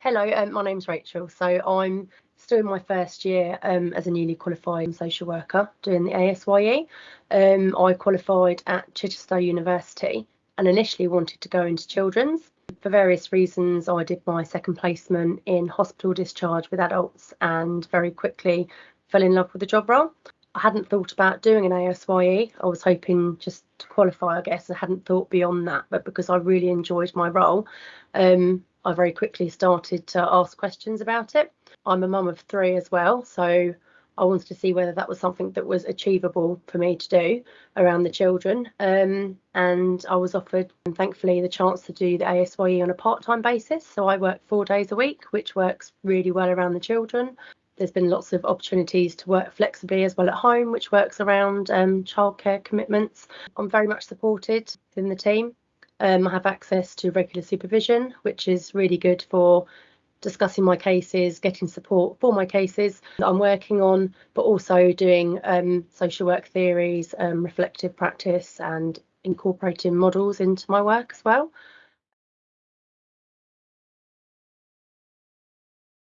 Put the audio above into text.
Hello, um, my name's Rachel. So I'm still in my first year um, as a newly qualified social worker doing the ASYE. Um, I qualified at Chichester University and initially wanted to go into children's. For various reasons, I did my second placement in hospital discharge with adults and very quickly fell in love with the job role. I hadn't thought about doing an ASYE. I was hoping just to qualify, I guess. I hadn't thought beyond that, but because I really enjoyed my role, um, I very quickly started to ask questions about it. I'm a mum of three as well, so I wanted to see whether that was something that was achievable for me to do around the children. Um, and I was offered, and thankfully, the chance to do the ASYE on a part time basis. So I work four days a week, which works really well around the children. There's been lots of opportunities to work flexibly as well at home, which works around um, childcare commitments. I'm very much supported in the team. Um, I have access to regular supervision, which is really good for discussing my cases, getting support for my cases that I'm working on, but also doing um, social work theories, um, reflective practice, and incorporating models into my work as well.